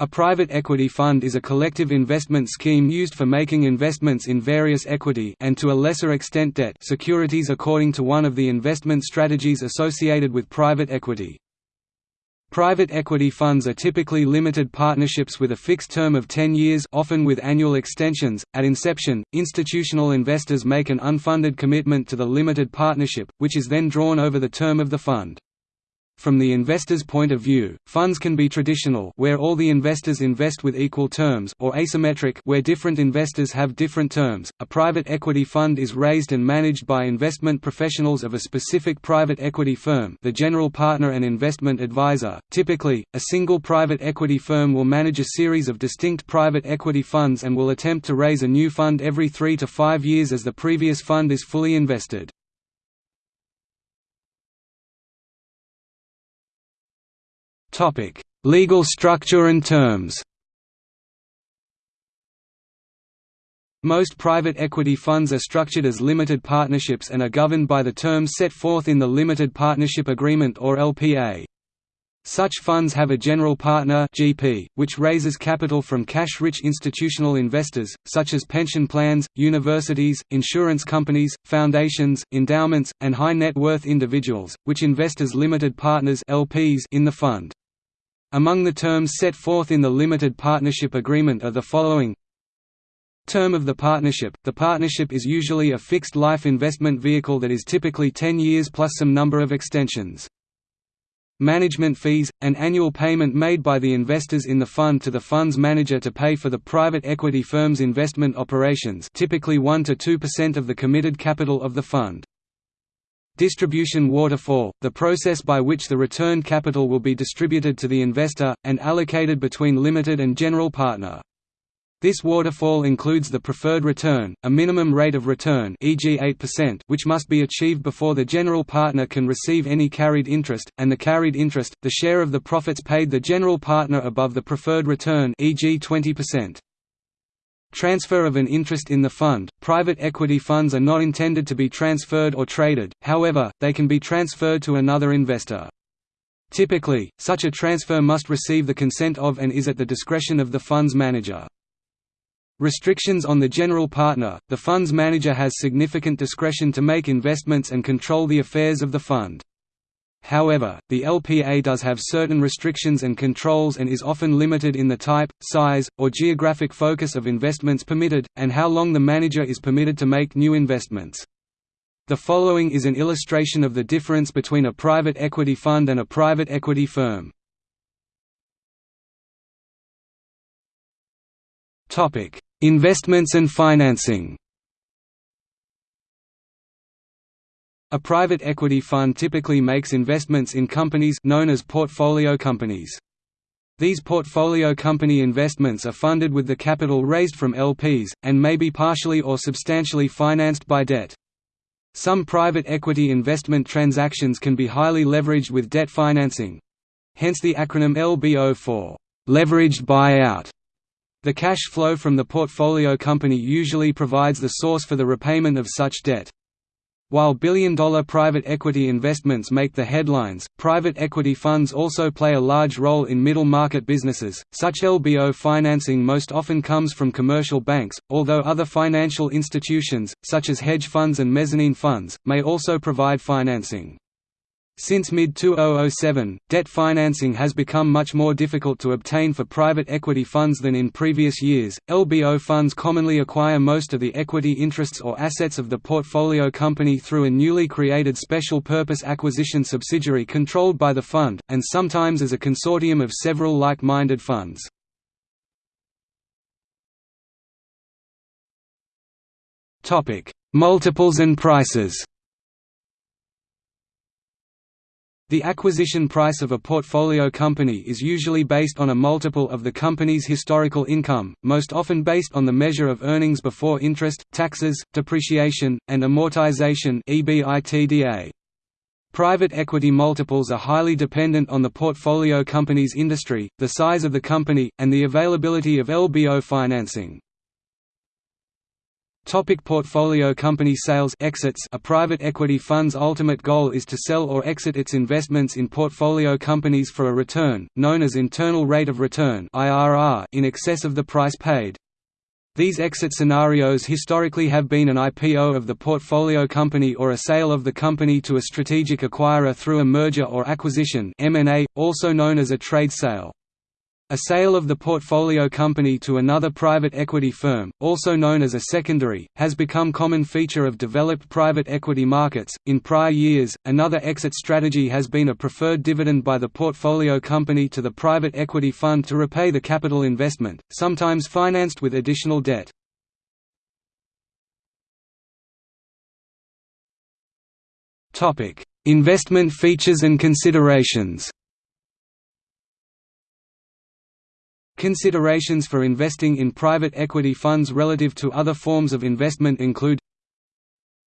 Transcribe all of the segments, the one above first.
A private equity fund is a collective investment scheme used for making investments in various equity and to a lesser extent debt securities according to one of the investment strategies associated with private equity. Private equity funds are typically limited partnerships with a fixed term of 10 years often with annual extensions. At inception, institutional investors make an unfunded commitment to the limited partnership, which is then drawn over the term of the fund. From the investor's point of view, funds can be traditional where all the investors invest with equal terms or asymmetric where different investors have different terms. A private equity fund is raised and managed by investment professionals of a specific private equity firm, the general partner and investment advisor. Typically, a single private equity firm will manage a series of distinct private equity funds and will attempt to raise a new fund every 3 to 5 years as the previous fund is fully invested. Topic: Legal structure and terms. Most private equity funds are structured as limited partnerships and are governed by the terms set forth in the Limited Partnership Agreement or LPA. Such funds have a general partner GP, which raises capital from cash-rich institutional investors, such as pension plans, universities, insurance companies, foundations, endowments, and high-net-worth individuals, which invest as limited partners LPs in the fund. Among the terms set forth in the limited partnership agreement are the following Term of the partnership – The partnership is usually a fixed-life investment vehicle that is typically 10 years plus some number of extensions. Management fees – An annual payment made by the investors in the fund to the fund's manager to pay for the private equity firm's investment operations typically 1–2% of the committed capital of the fund. Distribution waterfall, the process by which the returned capital will be distributed to the investor, and allocated between limited and general partner. This waterfall includes the preferred return, a minimum rate of return e.g. 8% which must be achieved before the general partner can receive any carried interest, and the carried interest, the share of the profits paid the general partner above the preferred return e.g. 20%. Transfer of an interest in the fund – Private equity funds are not intended to be transferred or traded, however, they can be transferred to another investor. Typically, such a transfer must receive the consent of and is at the discretion of the fund's manager. Restrictions on the general partner – The fund's manager has significant discretion to make investments and control the affairs of the fund. However, the LPA does have certain restrictions and controls and is often limited in the type, size, or geographic focus of investments permitted, and how long the manager is permitted to make new investments. The following is an illustration of the difference between a private equity fund and a private equity firm. Investments and financing A private equity fund typically makes investments in companies known as portfolio companies. These portfolio company investments are funded with the capital raised from LPs, and may be partially or substantially financed by debt. Some private equity investment transactions can be highly leveraged with debt financing. Hence the acronym LBO for leveraged buyout. The cash flow from the portfolio company usually provides the source for the repayment of such debt. While billion-dollar private equity investments make the headlines, private equity funds also play a large role in middle-market businesses. Such LBO financing most often comes from commercial banks, although other financial institutions, such as hedge funds and mezzanine funds, may also provide financing. Since mid-2007, debt financing has become much more difficult to obtain for private equity funds than in previous years. LBO funds commonly acquire most of the equity interests or assets of the portfolio company through a newly created special purpose acquisition subsidiary controlled by the fund, and sometimes as a consortium of several like-minded funds. Topic: Multiples and prices. The acquisition price of a portfolio company is usually based on a multiple of the company's historical income, most often based on the measure of earnings before interest, taxes, depreciation, and amortization Private equity multiples are highly dependent on the portfolio company's industry, the size of the company, and the availability of LBO financing. Topic portfolio company sales exits A private equity fund's ultimate goal is to sell or exit its investments in portfolio companies for a return, known as internal rate of return in excess of the price paid. These exit scenarios historically have been an IPO of the portfolio company or a sale of the company to a strategic acquirer through a merger or acquisition also known as a trade sale. A sale of the portfolio company to another private equity firm, also known as a secondary, has become common feature of developed private equity markets. In prior years, another exit strategy has been a preferred dividend by the portfolio company to the private equity fund to repay the capital investment, sometimes financed with additional debt. Topic: Investment features and considerations. Considerations for investing in private equity funds relative to other forms of investment include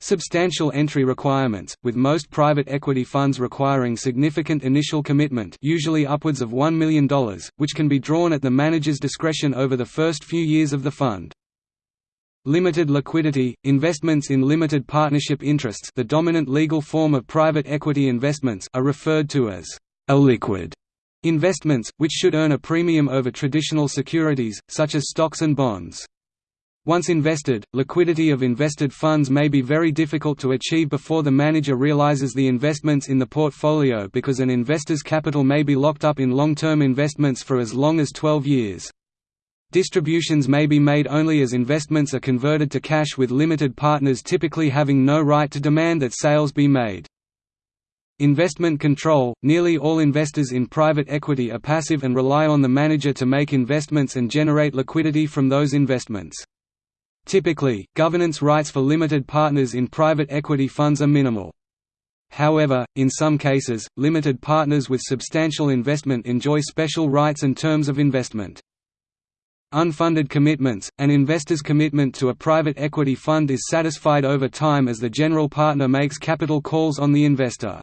Substantial entry requirements, with most private equity funds requiring significant initial commitment usually upwards of $1 million, which can be drawn at the manager's discretion over the first few years of the fund. Limited liquidity – Investments in limited partnership interests the dominant legal form of private equity investments are referred to as illiquid Investments, which should earn a premium over traditional securities, such as stocks and bonds. Once invested, liquidity of invested funds may be very difficult to achieve before the manager realizes the investments in the portfolio because an investor's capital may be locked up in long-term investments for as long as 12 years. Distributions may be made only as investments are converted to cash with limited partners typically having no right to demand that sales be made. Investment control – Nearly all investors in private equity are passive and rely on the manager to make investments and generate liquidity from those investments. Typically, governance rights for limited partners in private equity funds are minimal. However, in some cases, limited partners with substantial investment enjoy special rights and terms of investment. Unfunded commitments – An investor's commitment to a private equity fund is satisfied over time as the general partner makes capital calls on the investor.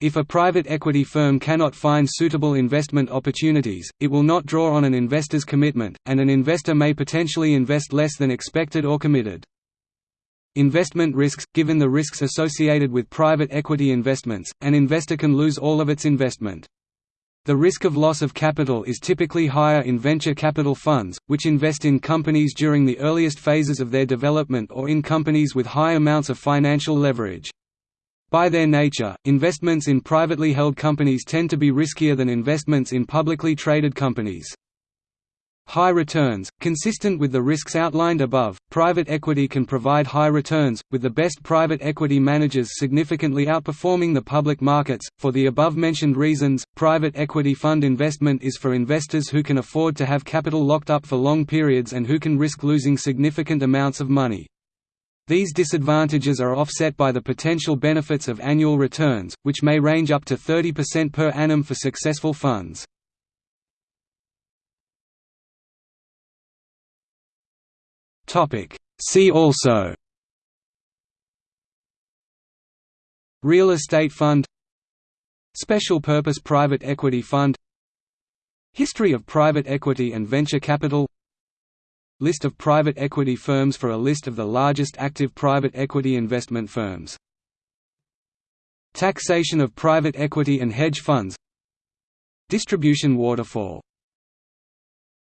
If a private equity firm cannot find suitable investment opportunities, it will not draw on an investor's commitment, and an investor may potentially invest less than expected or committed. Investment risks – Given the risks associated with private equity investments, an investor can lose all of its investment. The risk of loss of capital is typically higher in venture capital funds, which invest in companies during the earliest phases of their development or in companies with high amounts of financial leverage. By their nature, investments in privately held companies tend to be riskier than investments in publicly traded companies. High returns – Consistent with the risks outlined above, private equity can provide high returns, with the best private equity managers significantly outperforming the public markets. For the above-mentioned reasons, private equity fund investment is for investors who can afford to have capital locked up for long periods and who can risk losing significant amounts of money. These disadvantages are offset by the potential benefits of annual returns, which may range up to 30% per annum for successful funds. See also Real estate fund Special purpose private equity fund History of private equity and venture capital List of private equity firms for a list of the largest active private equity investment firms. Taxation of private equity and hedge funds Distribution waterfall